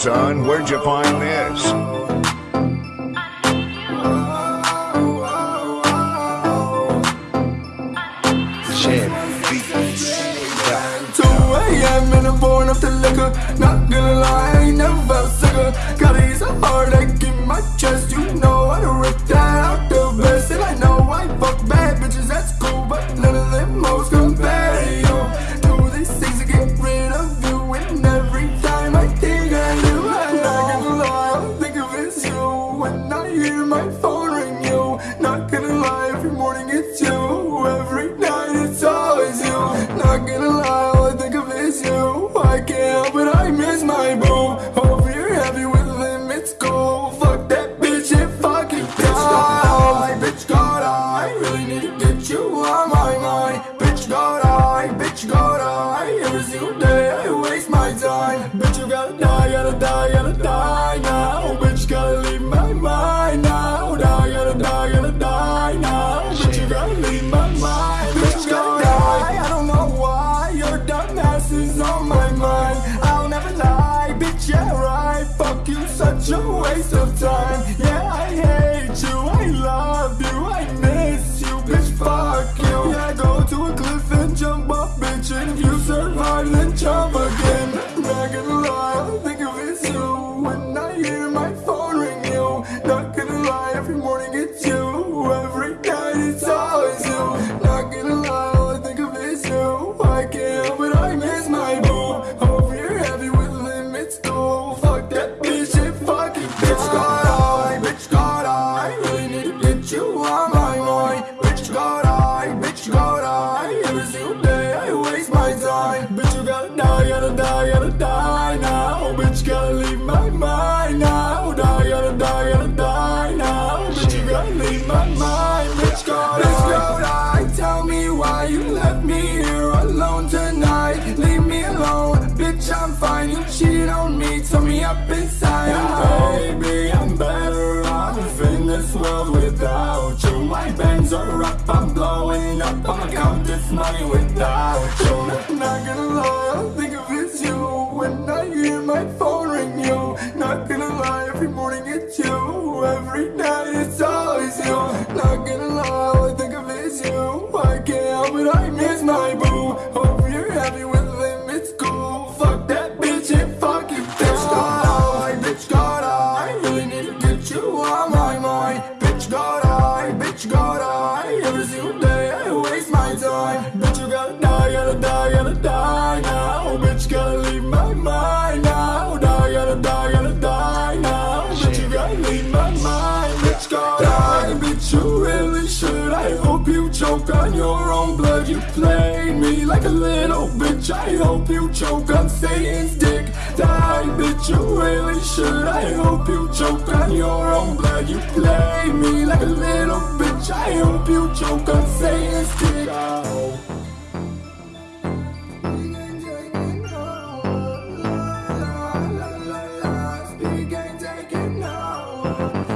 son, where'd you find this? Jam beats. 2 a.m. and I'm pouring up the liquor Not gonna lie, I ain't never felt sicker every morning it's you. Every night it's always you. Not gonna lie, all I think of is you. I can't help it, I miss my boo. Hope you're happy with him, it's cool. Fuck that bitch and fuck it Bitch got I, bitch got I Really need to get you on my mind. Bitch got I, bitch got I Every single day. I waste my time. Bitch you gotta die, gotta die, gotta die morning it's you. Every night it's always you. Not gonna lie All I think of is you. I can't help it I miss my boo. Hope you're happy with him It's cool Fuck that bitch it Bitch got I Bitch got I Really need to get you on my mind. Bitch got I Bitch got I. Every single day I waste my time. Bitch you gotta die up inside. And baby I'm better off in this world without you. My bands are up I'm blowing up. I'ma count this money without you. Not gonna lie All I think of is you. When I hear my phone ring you. Not gonna lie Every morning it's you. Every night it's always you on my mind Bitch got I Bitch got I. Every single day I waste my time. Bitch you gotta die Gotta die Gotta die now. Bitch gotta leave my mind now. Die gotta die Gotta die now. Bitch you gotta leave my mind. Bitch got I. Bitch you really should. I hope you choke on your own blood. You played me like a little bitch. I hope you choke. On Satan's dick. Die bitch. You really should. I hope you choke. On your own blood You played me like a little bitch. I hope you choke. On Satan's dick. Taking no